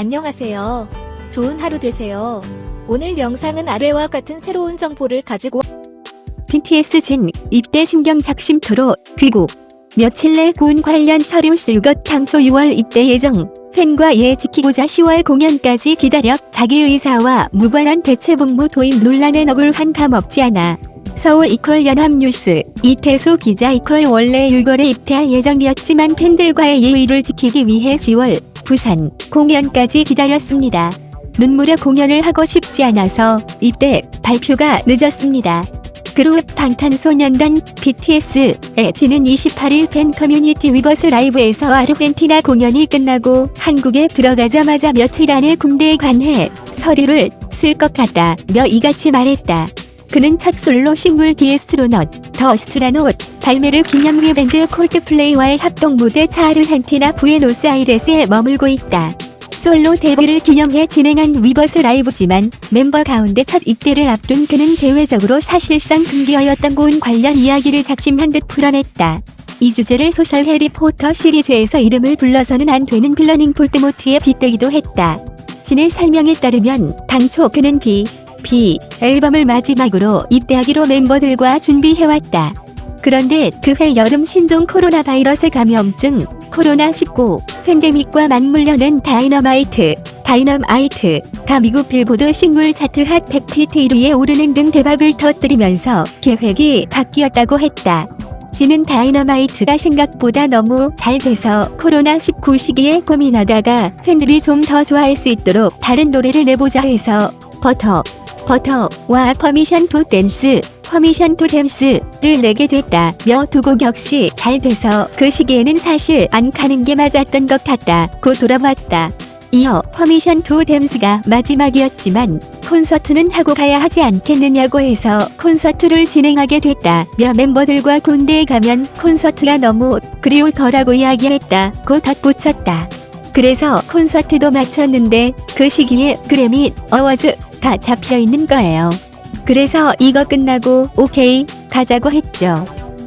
안녕하세요. 좋은 하루 되세요. 오늘 영상은 아래와 같은 새로운 정보를 가지고 BTS 진 입대 신경 작심토로 귀국 며칠 내 군 관련 서류 쓸것 당초 6월 입대 예정 팬과 예 지키고자 10월 공연까지 기다려 자기 의사와 무관한 대체 복무 도입 논란에 억울한 감 없지 않아 서울 이퀄 연합뉴스 이태수 기자 이퀄 원래 6월에 입대할 예정이었지만 팬들과의 예의를 지키기 위해 10월 부산 공연까지 기다렸습니다. 눈물의 공연을 하고 싶지 않아서 입대 발표가 늦었습니다. 그룹 방탄소년단 BTS의 진은 28일 팬 커뮤니티 위버스 라이브에서 아르헨티나 공연이 끝나고 한국에 들어가자마자 며칠 안에 군대에 관해 서류를 쓸 것 같다며 이같이 말했다. 그는 첫 솔로 싱글 The Astronaut The Astronaut 발매를 기념해 밴드 콜드플레이와의 합동 무대 차 아르헨티나 부에노스아이레스에 머물고 있다. 솔로 데뷔를 기념해 진행한 위버스 라이브지만 멤버 가운데 첫 입대를 앞둔 그는 대외적으로 사실상 금기어였던 군 관련 이야기를 작심한 듯 풀어냈다. 이 주제를 소설 해리포터 시리즈에서 이름을 불러서는 안 되는 빌런인 볼드모트에 빗대기도 했다. 진의 설명에 따르면 당초 그는 비, BE 앨범을 마지막으로 입대하기로 멤버들과 준비해왔다. 그런데 그해 여름 신종 코로나 바이러스 감염증 코로나19 팬데믹과 맞물려 낸 다이너마이트, 다이너마이트, 다 미국 빌보드 싱글 차트 핫 100피트 1위에 오르는 등 대박을 터뜨리면서 계획이 바뀌었다고 했다. 진은 다이너마이트가 생각보다 너무 잘 돼서 코로나19 시기에 고민하다가 팬들이 좀 더 좋아할 수 있도록 다른 노래를 내보자 해서 버터, 버터와 Permission to Dance, Permission to Dance를 내게 됐다며 두 곡 역시 잘 돼서 그 시기에는 사실 안 가는 게 맞았던 것 같다 고 돌아봤다. 이어 Permission to Dance가 마지막이었지만 콘서트는 하고 가야 하지 않겠느냐고 해서 콘서트를 진행하게 됐다며 멤버들과 군대에 가면 콘서트가 너무 그리울 거라고 이야기했다고 덧붙였다. 그래서 콘서트도 마쳤는데 그 시기에 그래미 어워즈 가 잡혀 있는 거예요. 그래서 이거 끝나고 오케이 가자고 했죠.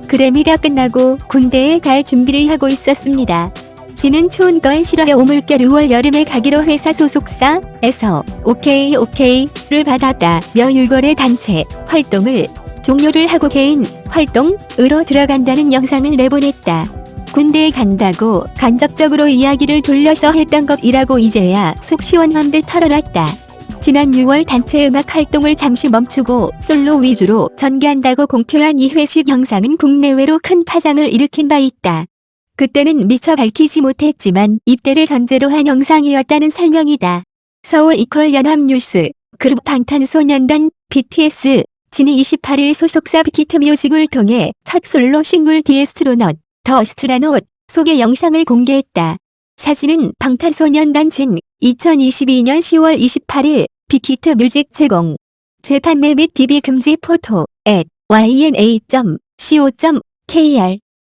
그래미가 끝나고 군대에 갈 준비를 하고 있었습니다. 지는 추운 걸 싫어해 오물결 6월 여름에 가기로 회사 소속사에서 오케이 오케이를 받았다며 6월에 단체 활동을 종료를 하고 개인 활동으로 들어간다는 영상을 내보냈다. 군대에 간다고 간접적으로 이야기를 돌려서 했던 것이라고 이제야 속 시원한 듯 털어놨다. 지난 6월 단체 음악 활동을 잠시 멈추고 솔로 위주로 전개한다고 공표한 이 회식 영상은 국내외로 큰 파장을 일으킨 바 있다. 그때는 미처 밝히지 못했지만 입대를 전제로 한 영상이었다는 설명이다. 서울 equal 연합뉴스 그룹 방탄소년단 BTS 진이 28일 소속사 빅히트 뮤직을 통해 첫 솔로 싱글 The Astronaut The Astronaut 소개 영상을 공개했다. 사진은 방탄소년단 진 2022년 10월 28일 빅히트 뮤직 제공 재판매 및 DB 금지 photo at yna.co.kr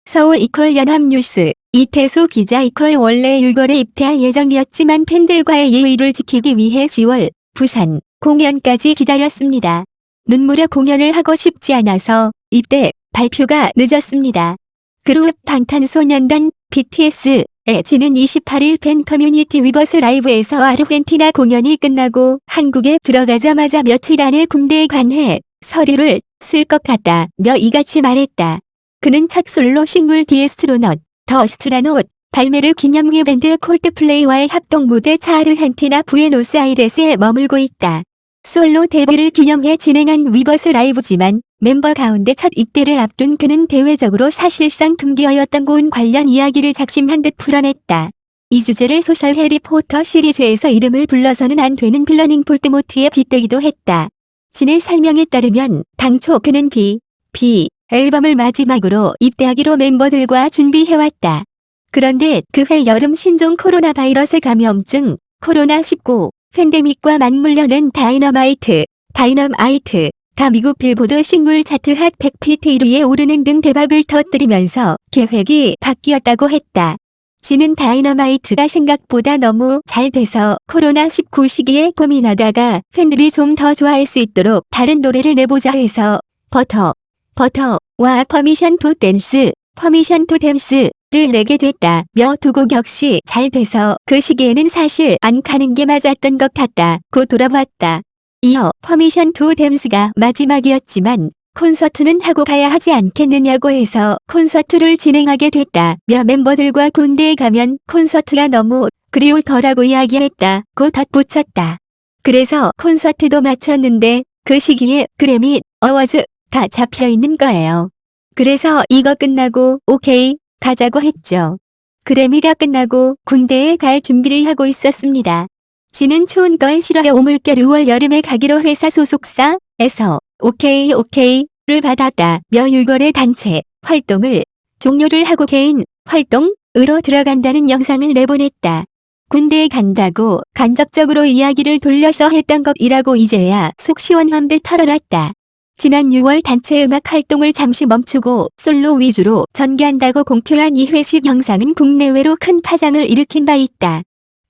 서울 equal 연합뉴스 이태수 기자 equal 원래 6월에 입대할 예정이었지만 팬들과의 예의를 지키기 위해 10월 부산 공연까지 기다렸습니다. 눈물의 공연을 하고 싶지 않아서 입대 발표가 늦었습니다. 그룹 방탄소년단 BTS 의 진은 28일 팬 커뮤니티 위버스 라이브에서 아르헨티나 공연이 끝나고 한국에 들어가자마자 며칠 안에 군대에 관해 서류를 쓸 것 같다며 이같이 말했다. 그는 첫 솔로 싱글 The Astronaut The Astronaut 발매를 기념해 밴드 콜드플레이와의 합동 무대 차 아르헨티나 부에노스아이레스에 머물고 있다. 솔로 데뷔를 기념해 진행한 위버스 라이브지만 멤버 가운데 첫 입대를 앞둔 그는 대외적으로 사실상 금기어였던 군 관련 이야기를 작심한 듯 풀어냈다. 이 주제를 소설 해리포터 시리즈에서 이름을 불러서는 안 되는 빌런인 볼드모트에 빗대기도 했다. 진의 설명에 따르면 당초 그는 비, BE 앨범을 마지막으로 입대하기로 멤버들과 준비해왔다. 그런데 그해 여름 신종 코로나 바이러스 감염증 코로나19 팬데믹과 맞물려 낸 다이너마이트, 다이너마이트, 다 미국 빌보드 싱글 차트 핫 100피트 1위에 오르는 등 대박을 터뜨리면서 계획이 바뀌었다고 했다. 진은 다이너마이트가 생각보다 너무 잘 돼서 코로나19 시기에 고민하다가 팬들이 좀 더 좋아할 수 있도록 다른 노래를 내보자 해서 버터, 버터와 Permission to Dance, Permission to Dance를 내게 됐다며 두 곡 역시 잘 돼서 그 시기에는 사실 안 가는 게 맞았던 것 같다 고 돌아봤다. 이어 Permission to Dance가 마지막이었지만 콘서트는 하고 가야 하지 않겠느냐고 해서 콘서트를 진행하게 됐다며 멤버들과 군대에 가면 콘서트가 너무 그리울 거라고 이야기했다고 덧붙였다. 그래서 콘서트도 마쳤는데 그 시기에 그래미 어워즈 다 잡혀 있는 거예요. 그래서 이거 끝나고 오케이 가자고 했죠. 그래미가 끝나고 군대에 갈 준비를 하고 있었습니다. 지는 추운 걸 싫어해 오물결 6월 여름에 가기로 회사 소속사에서 오케이 오케이를 받았다며 6월에 단체 활동을 종료를 하고 개인 활동으로 들어간다는 영상을 내보냈다. 군대에 간다고 간접적으로 이야기를 돌려서 했던 것이라고 이제야 속 시원한 듯 털어놨다. 지난 6월 단체 음악 활동을 잠시 멈추고 솔로 위주로 전개한다고 공표한 이 회식 영상은 국내외로 큰 파장을 일으킨 바 있다.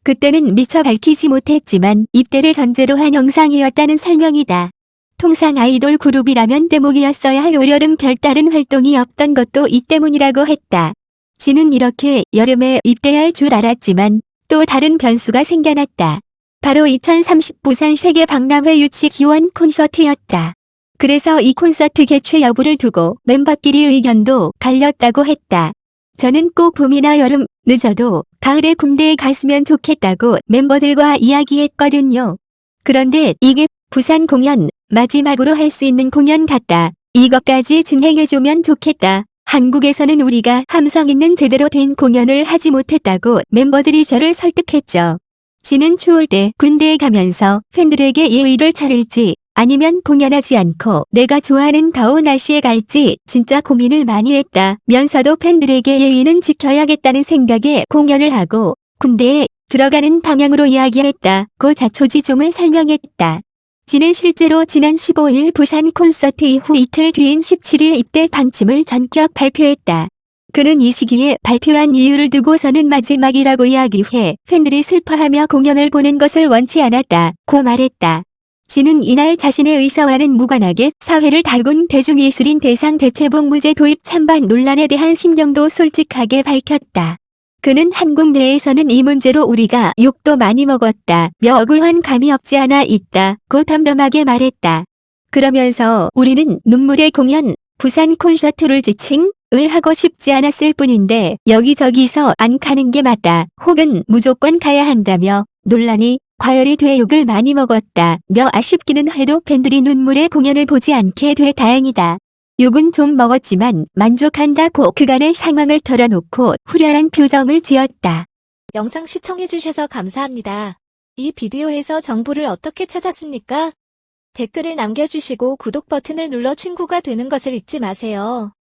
그때는 미처 밝히지 못했지만 입대를 전제로 한 영상이었다는 설명이다. 통상 아이돌 그룹이라면 대목이었어야 할 올여름 별다른 활동이 없던 것도 이 때문이라고 했다. 지는 이렇게 여름에 입대할 줄 알았지만 또 다른 변수가 생겨났다. 바로 2030 부산 세계 박람회 유치 기원 콘서트였다. 그래서 이 콘서트 개최 여부를 두고 멤버끼리 의견도 갈렸다고 했다. 저는 꼭 봄이나 여름, 늦어도 가을에 군대에 갔으면 좋겠다고 멤버들과 이야기했거든요. 그런데 이게 부산 공연 마지막으로 할 수 있는 공연 같다. 이것까지 진행해주면 좋겠다. 한국에서는 우리가 함성 있는 제대로 된 공연을 하지 못했다고 멤버들이 저를 설득했죠. 지는 추울 때 군대에 가면서 팬들에게 예의를 차릴지 아니면 공연하지 않고 내가 좋아하는 더운 날씨에 갈지 진짜 고민을 많이 했다 면서도 팬들에게 예의는 지켜야겠다는 생각에 공연을 하고 군대에 들어가는 방향으로 이야기했다 고 자초지종을 설명했다. 지는 실제로 지난 15일 부산 콘서트 이후 이틀 뒤인 17일 입대 방침을 전격 발표했다. 그는 이 시기에 발표한 이유를 두고서는 마지막이라고 이야기해 팬들이 슬퍼하며 공연을 보는 것을 원치 않았다 고 말했다. 지는 이날 자신의 의사와는 무관하게 사회를 달군 대중예술인 대상 대체복 무제 도입 찬반 논란에 대한 심경도 솔직하게 밝혔다. 그는 한국 내에서는 이 문제로 우리가 욕도 많이 먹었다 며 억울한 감이 없지 않아 있다 고 담담하게 말했다. 그러면서 우리는 눈물의 공연, 부산 콘서트를 지칭 을 하고 싶지 않았을 뿐인데 여기저기서 안 가는 게 맞다 혹은 무조건 가야 한다며 논란이 과열이 돼 욕을 많이 먹었다 며 아쉽기는 해도 팬들이 눈물의 공연을 보지 않게 돼 다행이다. 욕은 좀 먹었지만 만족한다고 그간의 상황을 털어놓고 후련한 표정을 지었다. 영상 시청해주셔서 감사합니다. 이 비디오에서 정보를 어떻게 찾았습니까? 댓글을 남겨주시고 구독 버튼을 눌러 친구가 되는 것을 잊지 마세요.